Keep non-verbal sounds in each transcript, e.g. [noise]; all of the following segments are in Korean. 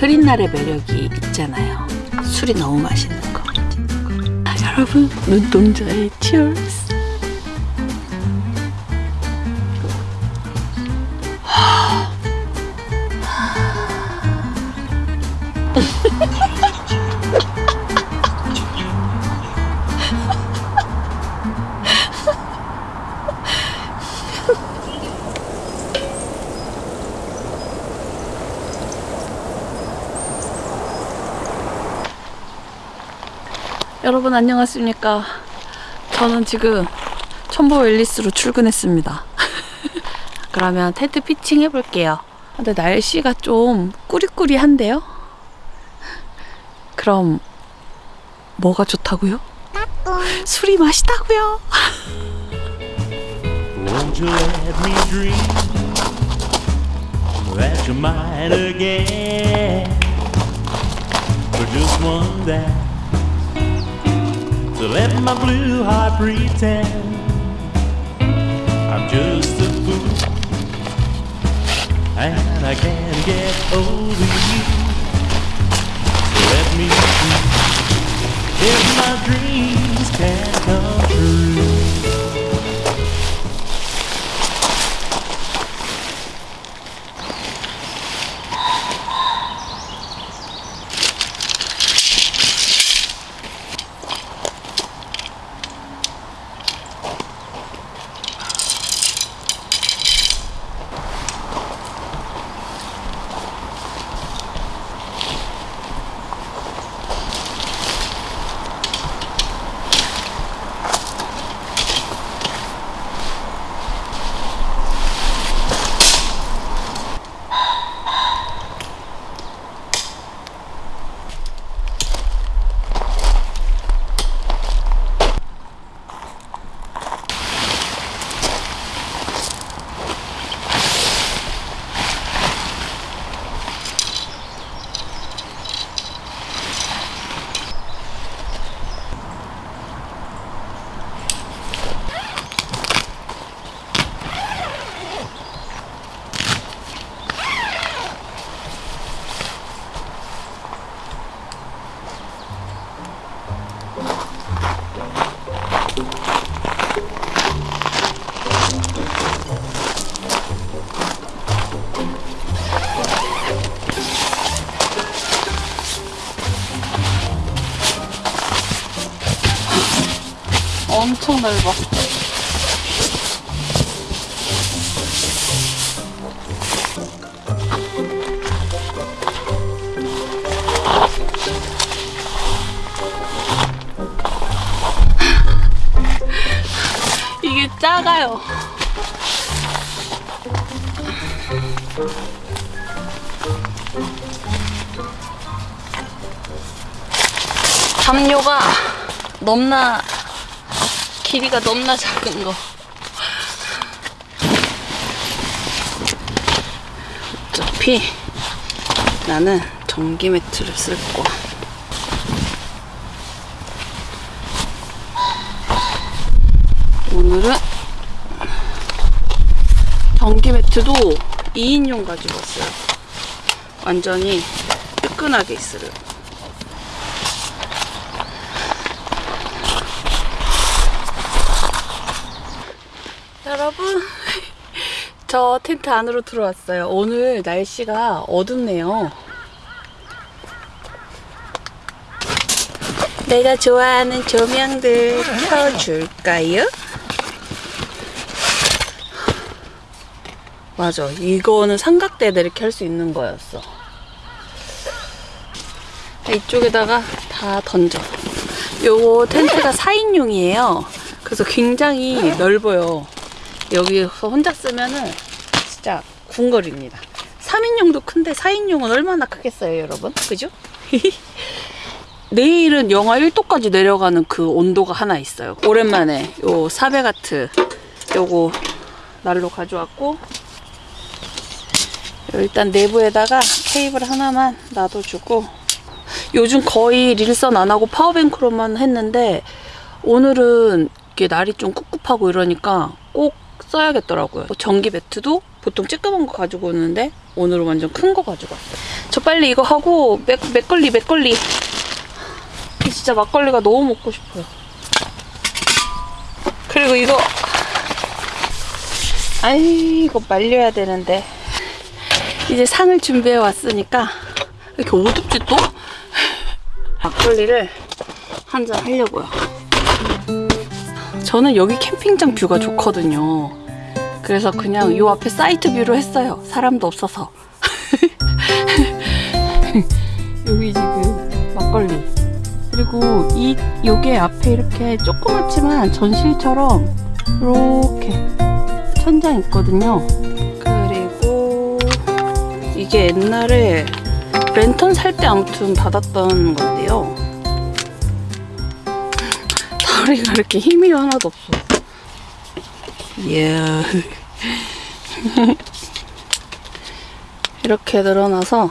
흐린 날의 매력이 있잖아요. 술이 너무 맛있는 거. 아, 여러분 눈동자의 치얼스. 여러분 안녕하십니까? 저는 지금 첨보 웰리스로 출근했습니다. [laughs] 그러면 텐트 피칭 해볼게요. 근데 날씨가 좀 꾸리꾸리한데요? 그럼 뭐가 좋다고요? 술이 맛있다고요 To let my blue heart pretend I'm just a fool and I can't get over you. So let me see if my dreams can come true. 넓어. [laughs] 이게 작아요. 담요가 넘나 길이가 넘나 작은 거. 어차피 나는 전기 매트를 쓸 거야. 오늘은 전기 매트도 2인용 가지고 왔어요. 완전히 뜨끈하게 있으려고. 여러분 [laughs] 저 텐트 안으로 들어왔어요. 오늘 날씨가 어둡네요. 내가 좋아하는 조명들 켜줄까요? 맞아. 이거는 삼각대를 이렇게 할 수 있는 거였어. 이쪽에다가 다 던져. 요거 텐트가 4인용이에요. 그래서 굉장히 넓어요 여기서 혼자 쓰면은 진짜 궁궐입니다. 3인용도 큰데 4인용은 얼마나 크겠어요, 여러분? 그죠? [laughs] 내일은 영하 1도까지 내려가는 그 온도가 하나 있어요. 오랜만에 요 사베가트 요거 날로 가져왔고 일단 내부에다가 케이블 하나만 놔둬주고 요즘 거의 릴선 안 하고 파워뱅크로만 했는데 오늘은 이게 날이 좀 꿉꿉하고 이러니까 꼭 써야겠더라고요. 뭐 전기 매트도 보통 쬐끄만 거 가지고 오는데 오늘은 완전 큰 거 가지고 왔어요. 저 빨리 이거 하고 맥, 맥걸리 맥걸리 진짜 막걸리가 너무 먹고 싶어요 그리고 이거 아이 이거 말려야 되는데 이제 상을 준비해 왔으니까 왜 이렇게 어둡지 또? 막걸리를 한 잔 하려고요 저는 여기 캠핑장 뷰가 좋거든요 그래서 그냥 요 앞에 사이트 뷰로 했어요 사람도 없어서 [laughs] 여기 지금 막걸리 그리고 이 요게 앞에 이렇게 조그맣지만 전실처럼 이렇게 천장 있거든요. 그리고 이게 옛날에 랜턴 살 때 아무튼 받았던 건데요. [laughs] 다리가 이렇게 힘이 하나도 없어. 이야. [laughs] 이렇게 늘어나서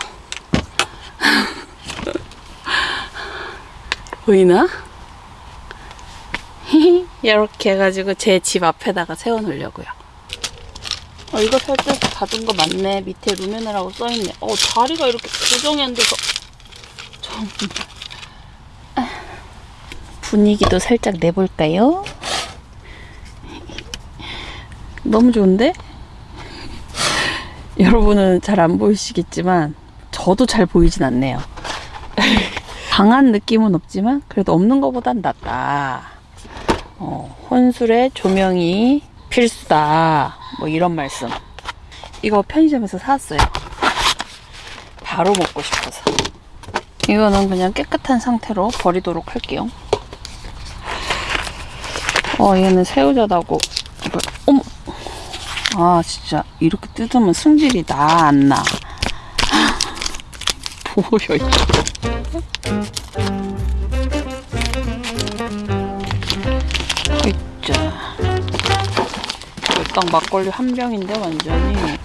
[laughs] 보이나? [laughs] 이렇게 해가지고 제 집 앞에다가 세워놓으려고요. 어, 이거 살짝 받은 거 맞네. 밑에 루메네라고 써있네. 어, 다리가 이렇게 고정이 안 돼서. 좀. 아, 분위기도 살짝 내볼까요? 너무 좋은데? [laughs] 여러분은 잘 안 보이시겠지만, 저도 잘 보이진 않네요. [laughs] 강한 느낌은 없지만 그래도 없는 것보단 낫다. 어, 혼술에 조명이 필수다. 뭐 이런 말씀. 이거 편의점에서 사왔어요. 바로 먹고 싶어서. 이거는 그냥 깨끗한 상태로 버리도록 할게요. 어, 얘는 새우젓하고. 어머! 아, 진짜. 이렇게 뜯으면 승질이 나, 안 나. [laughs] 뭐야, 이거. 있자. 딱 막걸리 한 병인데 완전히.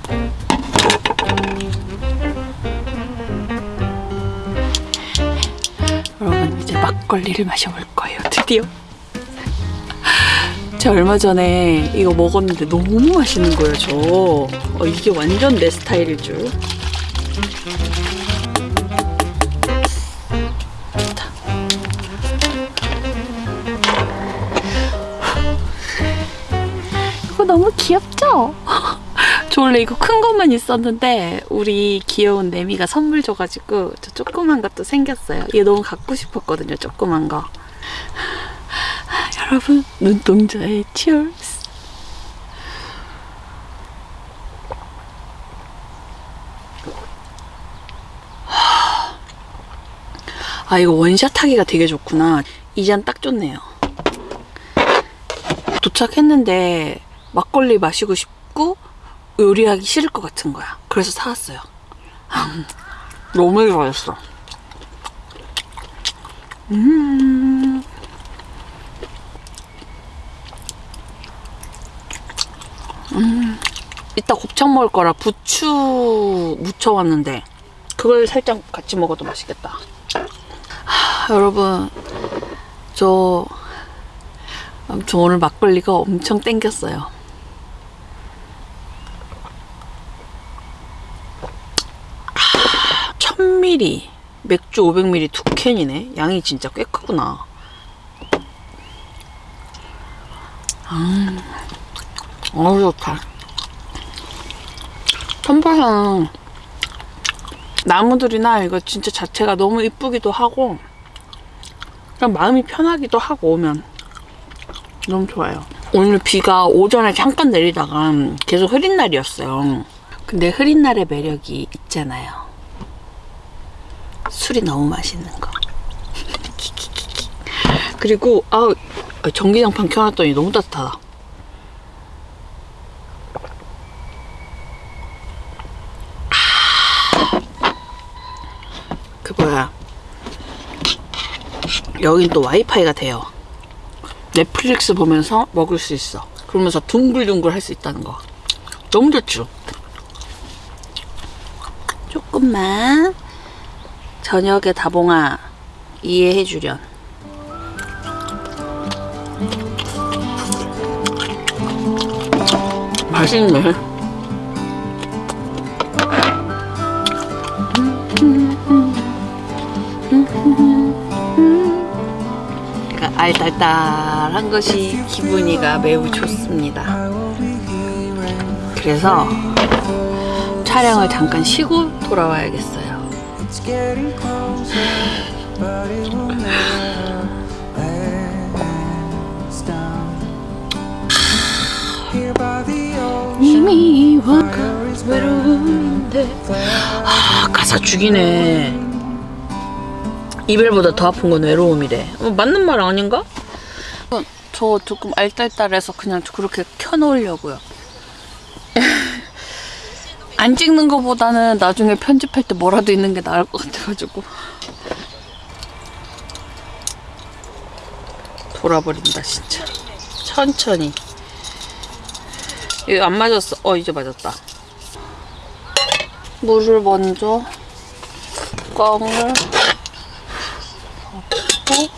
여러분 이제 막걸리를 마셔볼 거예요. 드디어. 제가 얼마 전에 이거 먹었는데 너무 맛있는 거예요. 저 어, 이게 완전 내 스타일일 줄. 이거 너무 귀엽죠? [laughs] 저 원래 이거 큰 것만 있었는데 우리 귀여운 내미가 선물 줘가지고 저 조그만 것도 생겼어요. 이게 너무 갖고 싶었거든요. 조그만 거. 여러분 눈동자의 치얼스. 아 이거 원샷 하기가 되게 좋구나. 이 잔 딱 좋네요. 도착했는데 막걸리 마시고 싶고 요리하기 싫을 것 같은 거야. 그래서 사왔어요. 너무 좋아했어. 음. 음. 이따 곱창 먹을 거라 부추 무쳐왔는데 그걸 살짝 같이 먹어도 맛있겠다. 하, 여러분 저 아무튼 오늘 막걸리가 엄청 땡겼어요. 아, 1000ml 맥주 500ml 두 캔이네. 양이 진짜 꽤 크구나. 음, 어우 좋다. 선파향 나무들이나 이거 진짜 자체가 너무 이쁘기도 하고 그냥 마음이 편하기도 하고 오면 너무 좋아요. 오늘 비가 오전에 잠깐 내리다가 계속 흐린 날이었어요. 근데 흐린 날의 매력이 있잖아요. 술이 너무 맛있는 거. [laughs] 그리고 아 전기장판 켜놨더니 너무 따뜻하다. 그 뭐야 여긴 또 와이파이가 돼요. 넷플릭스 보면서 먹을 수 있어. 그러면서 둥글둥글 할 수 있다는 거. 너무 좋죠? 조금만 저녁에 다봉아 이해해 주련. 맛있네. 알딸딸한 것이 기분이가 매우 좋습니다. 그래서 촬영을 잠깐 쉬고 돌아와야겠어요. 이미 와가 외로운데 아 가사 죽이네 이별보다 더 아픈 건 외로움이래. 어, 맞는 말 아닌가? 어, 저 조금 알딸딸해서 그냥 그렇게 켜놓으려고요. [laughs] 안 찍는 것보다는 나중에 편집할 때 뭐라도 있는 게 나을 것 같아가지고. 돌아버린다 진짜. 천천히. 이거 안 맞았어. 어 이제 맞았다. 물을 먼저 꽝을 넣고.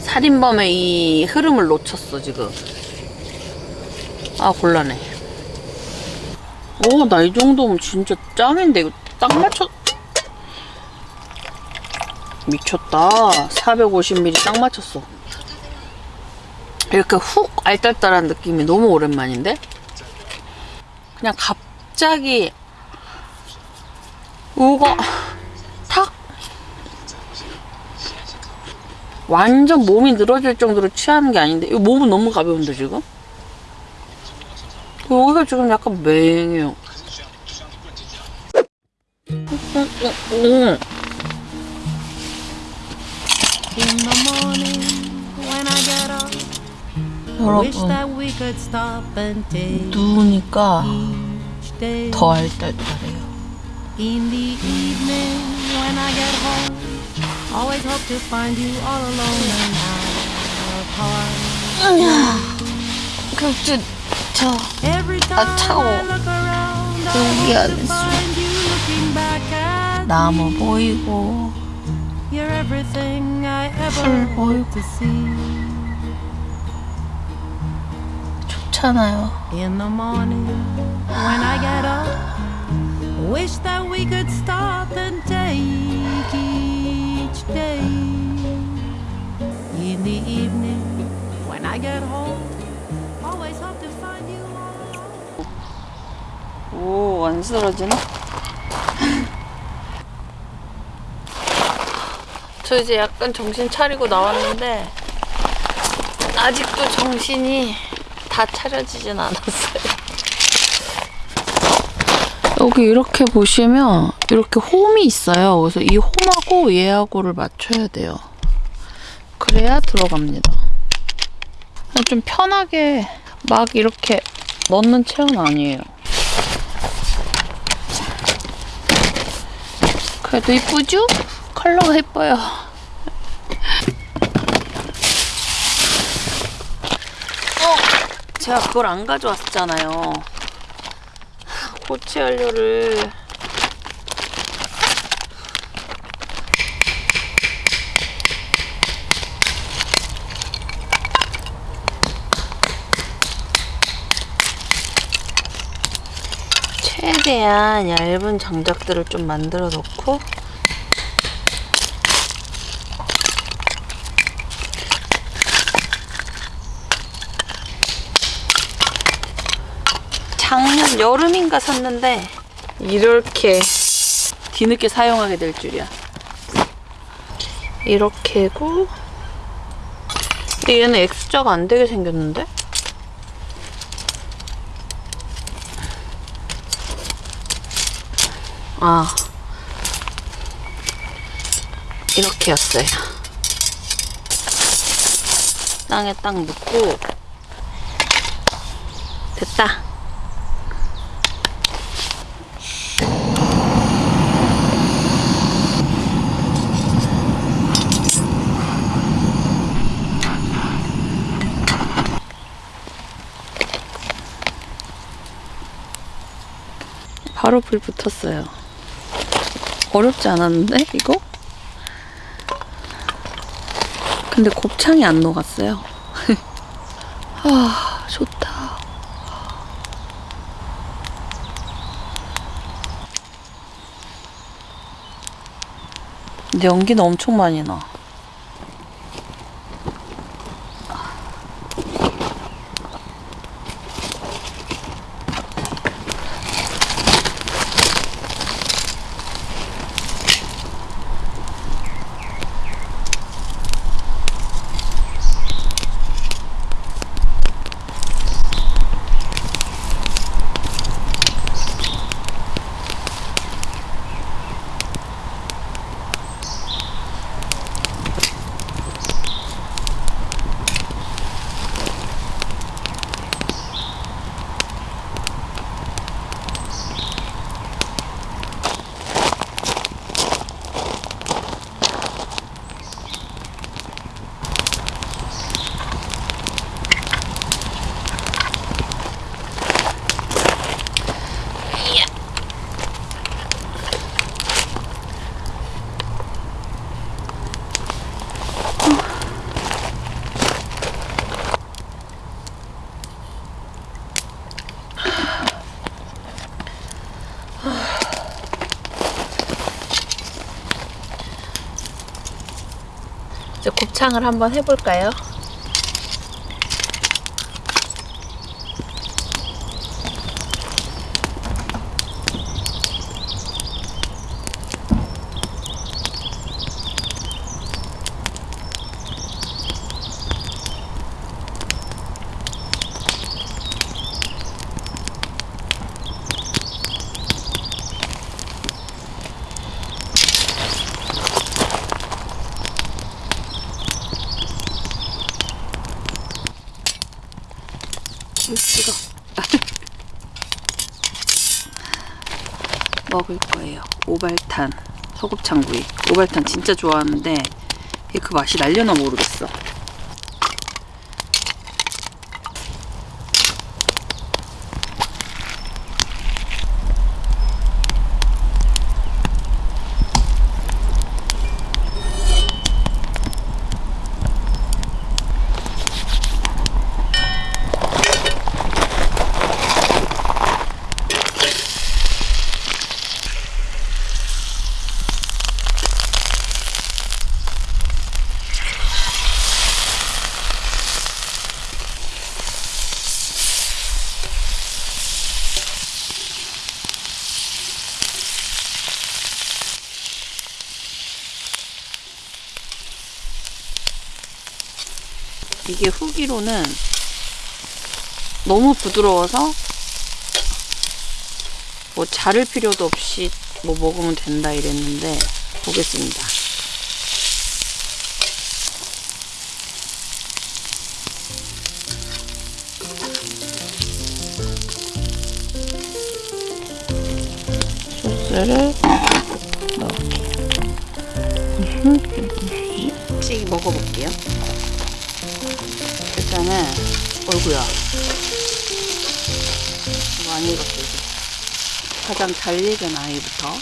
살인범의 이 흐름을 놓쳤어 지금. 아 곤란해. 오나 이 정도면 진짜 짱인데. 이거 딱 맞춰. 미쳤다. 450ml 딱 맞췄어. 이렇게 훅 알딸딸한 느낌이 너무 오랜만인데? 그냥 갑자기 우가 탁. 완전 몸이 늘어질 정도로 취하는 게 아닌데. 이거 몸은 너무 가벼운데 지금? 여기가 지금 약간 맹해요. 여러분 누우니까. 더 알딸딸해요 In the evening when I get home, always hope to find you all alone and out apart. 격주 저 Every time 차가워. I look around, 여기 I 안 hope to 있어. find you looking back at 나무 보이고 You're everything I 풀 ever 보이고 hope to see. 좋잖아요 wish that we could stop and take each day. In the evening when I get home, always hope to find you all alone. 오, 안 쓰러지네? 저 이제 약간 정신 차리고 나왔는데, 아직도 정신이 다 차려지진 않았어요. 여기 이렇게 보시면, 이렇게 홈이 있어요. 그래서 이 홈하고 얘하고를 맞춰야 돼요. 그래야 들어갑니다. 좀 편하게 막 이렇게 넣는 체온 아니에요. 그래도 이쁘죠? 컬러가 예뻐요. 어, 제가 그걸 안 가져왔잖아요. 고체 연료를. 최대한 얇은 장작들을 좀 만들어 놓고 여름인가 샀는데 이렇게 뒤늦게 사용하게 될 줄이야. 이렇게고 얘는 X자가 안 되게 생겼는데? 아 이렇게였어요. 땅에 딱 묻고 됐다. 바로 불 붙었어요. 어렵지 않았는데 이거? 근데 곱창이 안 녹았어요. [laughs] 아 좋다. 근데 연기는 엄청 많이 나. 곱창을 한번 해볼까요? 5발탄 소곱창구이. 오발탄 진짜 좋아하는데 그 맛이 날려나 모르겠어. 이게 후기로는 너무 부드러워서 뭐 자를 필요도 없이 뭐 먹으면 된다 이랬는데 보겠습니다. 가장 잘 익은 아이부터.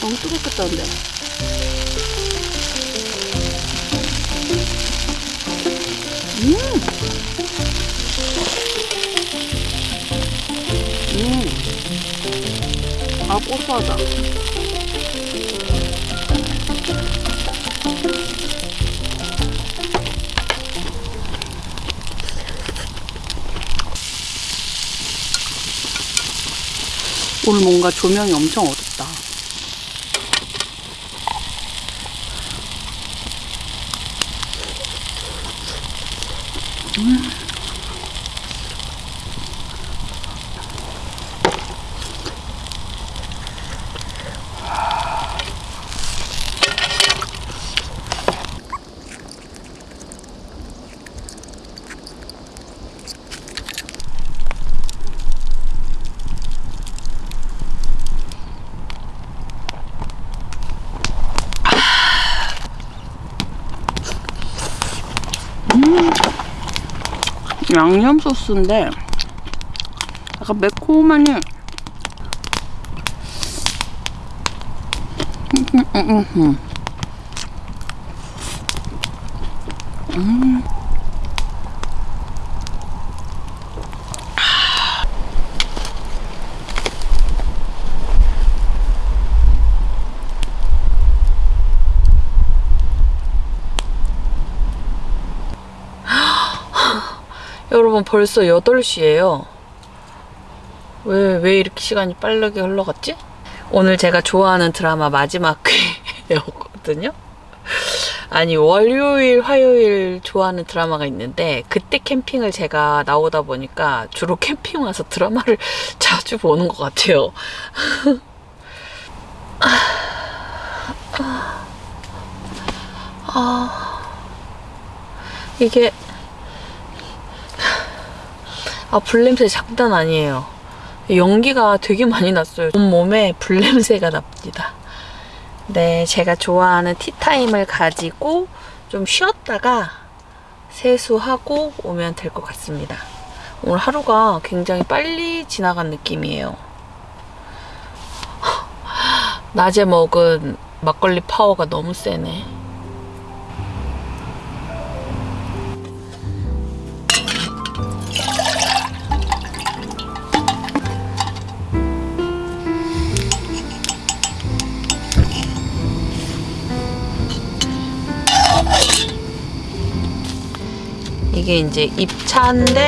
너무 뜨겁겠다는데. 음 음 아 고소하다 오늘 뭔가 조명이 엄청 어둡다. 양념 소스인데 약간 매콤하니 음, 음, 음. 여러분 벌써 8시예요. 왜, 왜 이렇게 시간이 빠르게 흘러갔지? 오늘 제가 좋아하는 드라마 마지막 회였거든요. 아니, 월요일, 화요일 좋아하는 드라마가 있는데, 그때 캠핑을 제가 나오다 보니까 주로 캠핑 와서 드라마를 [laughs] 자주 보는 것 같아요. [laughs] 아, 이게, 아, 불냄새 장난 아니에요. 연기가 되게 많이 났어요. 온몸에 불냄새가 납니다. 네, 제가 좋아하는 티타임을 가지고 좀 쉬었다가 세수하고 오면 될 것 같습니다. 오늘 하루가 굉장히 빨리 지나간 느낌이에요. [laughs] 낮에 먹은 막걸리 파워가 너무 세네. 이게 이제 입차인데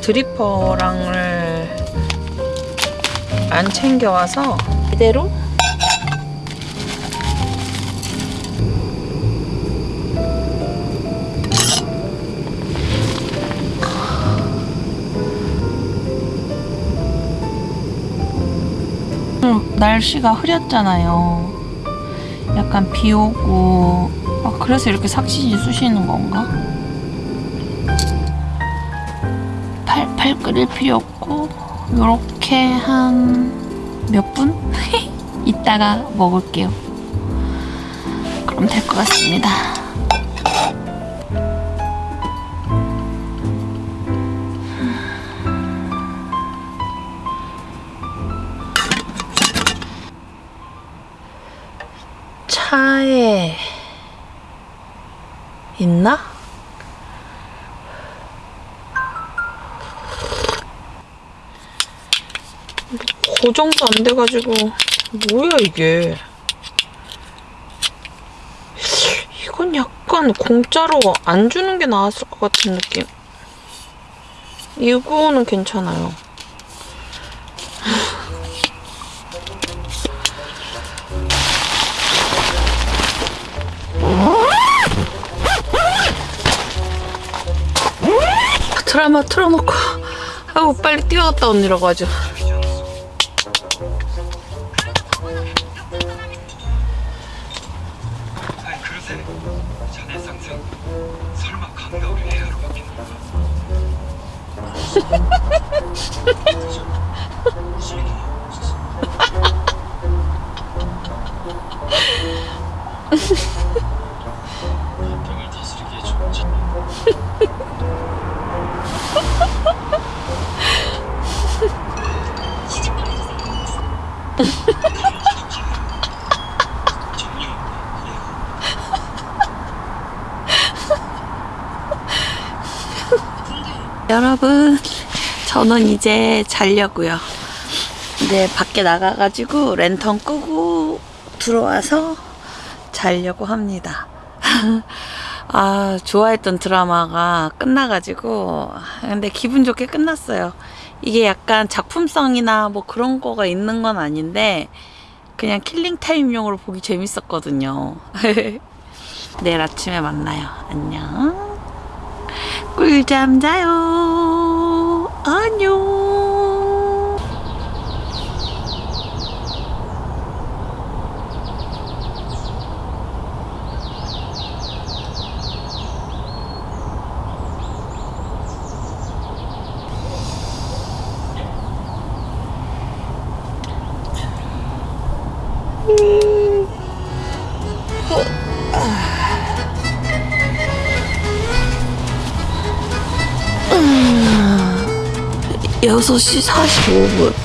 드리퍼랑을 안 챙겨와서 이대로 날씨가 흐렸잖아요. 약간 비 오고 아, 그래서 이렇게 삭신이 쑤시는 건가? 팔팔 끓일 필요 없고 요렇게 한 몇 분? [laughs] 이따가 먹을게요. 그럼 될 것 같습니다. 차에 있나? 고정도 안 돼가지고. 뭐야 이게? 이건 약간 공짜로 안 주는 게 나았을 것 같은 느낌. 이거는 괜찮아요. 드라마 틀어놓고. 아우 빨리 뛰어갔다 언니라고 하죠 여러분, 저는 이제 자려고요. 이제 밖에 나가가지고 랜턴 끄고 들어와서 자려고 합니다. [laughs] 아, 좋아했던 드라마가 끝나가지고, 근데 기분 좋게 끝났어요. 이게 약간 작품성이나 뭐 그런 거가 있는 건 아닌데, 그냥 킬링타임용으로 보기 재밌었거든요. [laughs] 내일 아침에 만나요. 안녕. 꿀잠 자요. 안녕. 여섯 시 45분.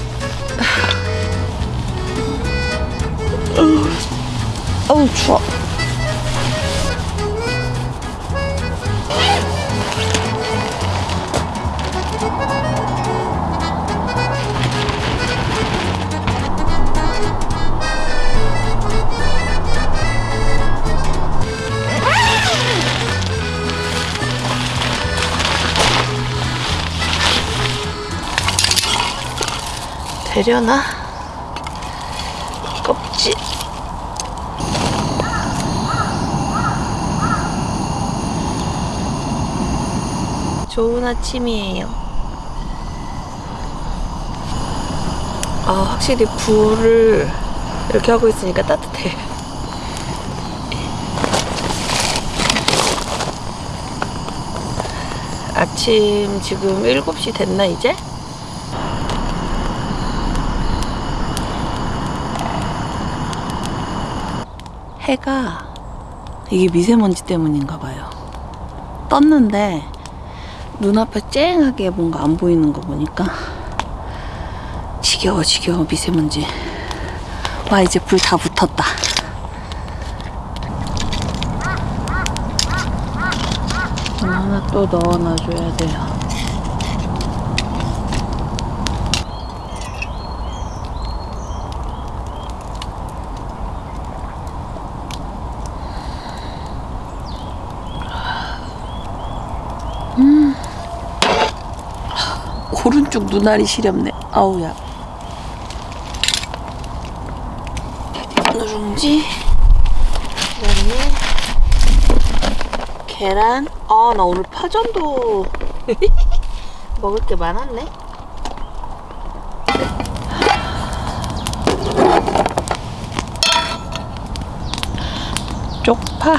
되려나? 껍질. 좋은 아침이에요. 아, 확실히 불을 이렇게 하고 있으니까 따뜻해. 아침 지금 7시 됐나 이제? 해가 이게 미세먼지 때문인가 봐요. 떴는데 눈앞에 쨍하게 뭔가 안 보이는 거 보니까 지겨워 지겨워 미세먼지. 와 이제 불 다 붙었다. 이거 하나 또 넣어놔줘야 돼요. 오른쪽 눈알이 시렵네. 아우야. 누룽지. 그다음에 계란. 아, 나 오늘 파전도 [laughs] 먹을 게 많았네. 쪽파.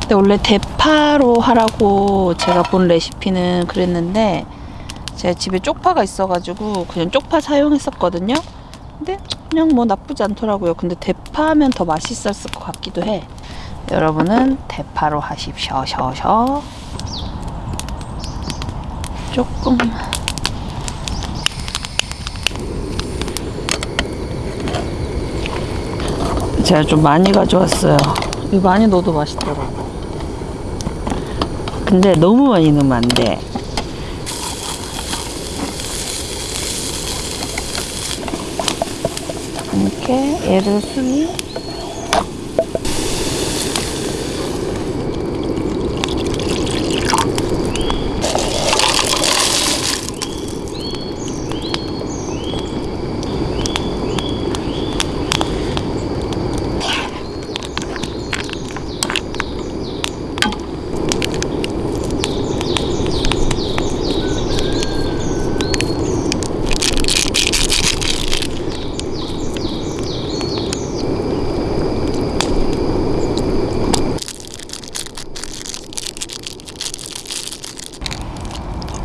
근데 원래 대파로 하라고 제가 본 레시피는 그랬는데 제가 집에 쪽파가 있어가지고 그냥 쪽파 사용했었거든요. 근데 그냥 뭐 나쁘지 않더라고요. 근데 대파하면 더 맛있었을 것 같기도 해. 여러분은 대파로 하십시오. 셔셔. 조금. 제가 좀 많이 가져왔어요. 이거 많이 넣어도 맛있더라고. 근데 너무 많이 넣으면 안 돼. 이렇게 얘를 순위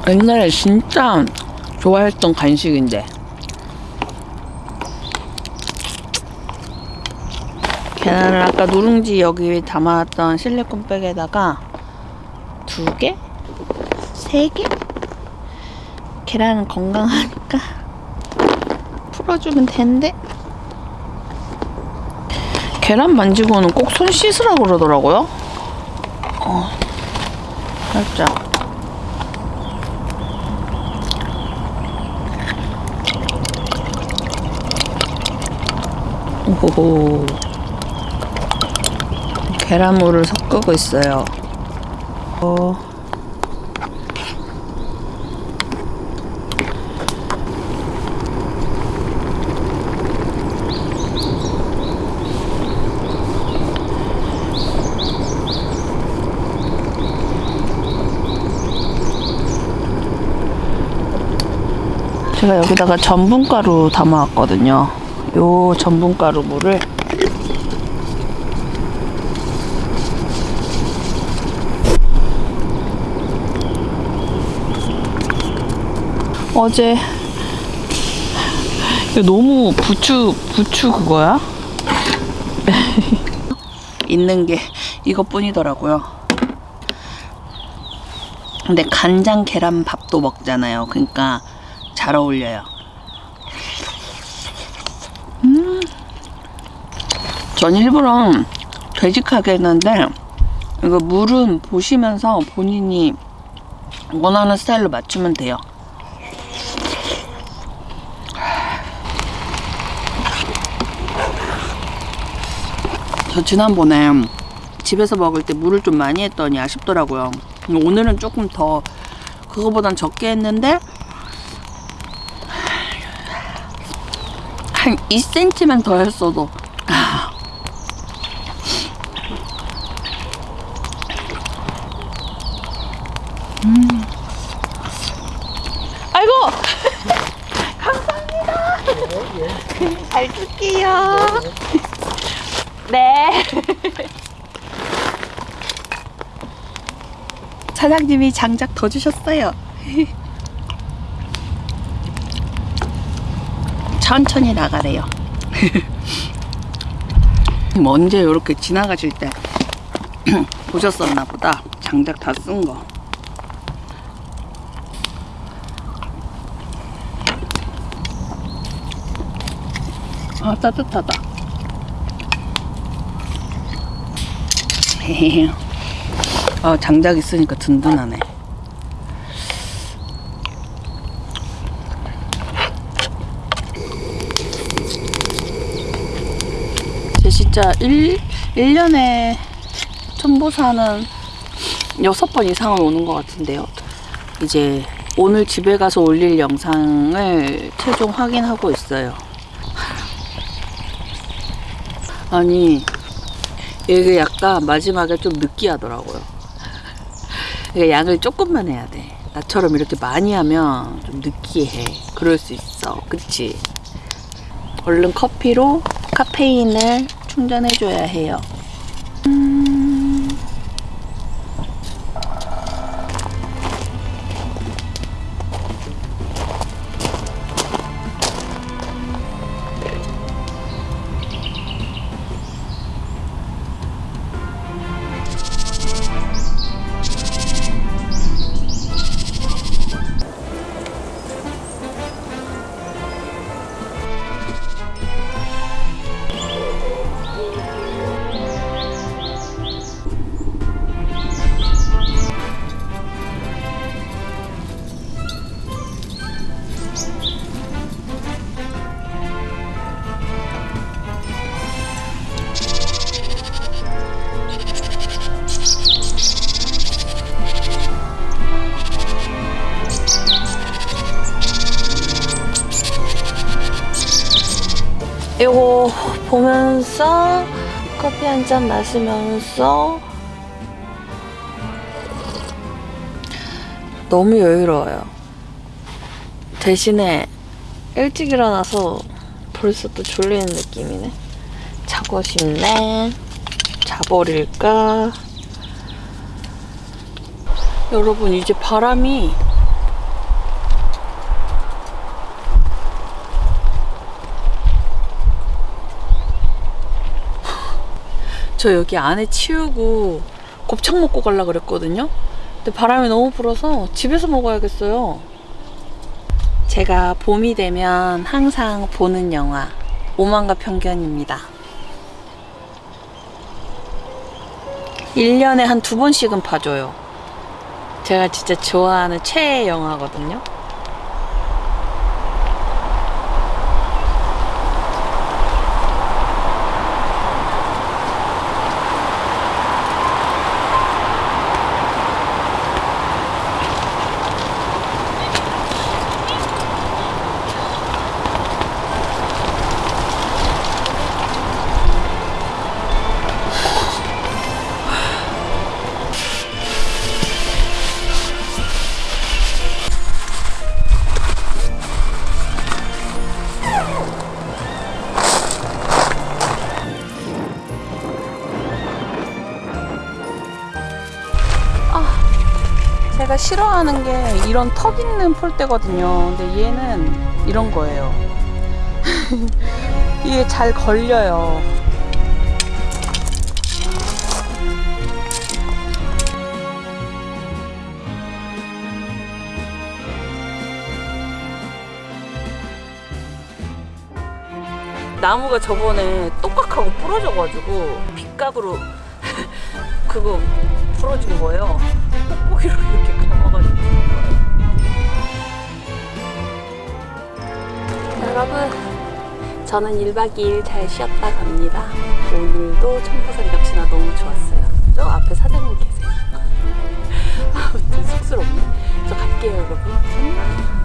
옛날에 진짜 좋아했던 간식인데 계란을 아까 누룽지 여기 담아놨던 실리콘 백에다가 두 개? 세 개? 계란은 건강하니까 [laughs] 풀어주면 되는데 계란 만지고는 꼭 손 씻으라고 그러더라고요 어, 살짝 오호호. 계란물을 섞고 있어요. 어. 제가 여기다가 전분가루 담아왔거든요. 요 전분가루 물을 어제 너무 부추 부추 그거야? [laughs] 있는 게 이것뿐이더라고요. 근데 간장 계란밥도 먹잖아요. 그러니까 잘 어울려요. 전 일부러 되직하게 했는데 이거 물은 보시면서 본인이 원하는 스타일로 맞추면 돼요. 저 지난번에 집에서 먹을 때 물을 좀 많이 했더니 아쉽더라고요. 오늘은 조금 더 그거보단 적게 했는데 한 2cm만 더 했어도 아. 음. 아이고 감사합니다 잘 쓸게요 네 사장님이 장작 더 주셨어요 천천히 나가래요. [laughs] 언제 이렇게 지나가실 때 [clears throat] 보셨었나 보다. 장작 다 쓴 거. 아 따뜻하다. [laughs] 아 장작 있으니까 든든하네. 제 진짜 1, 1년에 천보사는 6번 이상은 오는 것 같은데요. 이제 오늘 집에 가서 올릴 영상을 최종 확인하고 있어요. 아니, 이게 약간 마지막에 좀 느끼하더라고요. 그러니까 양을 조금만 해야 돼. 나처럼 이렇게 많이 하면 좀 느끼해. 그럴 수 있어. 그치? 얼른 커피로 카페인을 충전해줘야 해요. 한잔 마시면서 너무 여유로워요. 대신에 일찍 일어나서 벌써 또 졸리는 느낌이네. 자고 싶네. 자버릴까? 여러분 이제 바람이 저 여기 안에 치우고 곱창 먹고 갈라 그랬거든요. 근데 바람이 너무 불어서 집에서 먹어야겠어요. 제가 봄이 되면 항상 보는 영화 오만과 편견입니다. 1년에 한 두 번씩은 봐줘요. 제가 진짜 좋아하는 최애 영화거든요. 제가 싫어하는 게 이런 턱 있는 폴대거든요. 근데 얘는 이런 거예요. [laughs] 이게 잘 걸려요. 나무가 저번에 똑딱하고 부러져가지고 빗각으로 [laughs] 그거 부러진 거예요. 뽁뽁이로 이렇게 감아가지고. 여러분, 저는 1박 2일 잘 쉬었다 갑니다. 오늘도 청포산 역시나 너무 좋았어요. 저 앞에 사장님 계세요. [laughs] 아무튼 쑥스럽네. 저 갈게요, 여러분.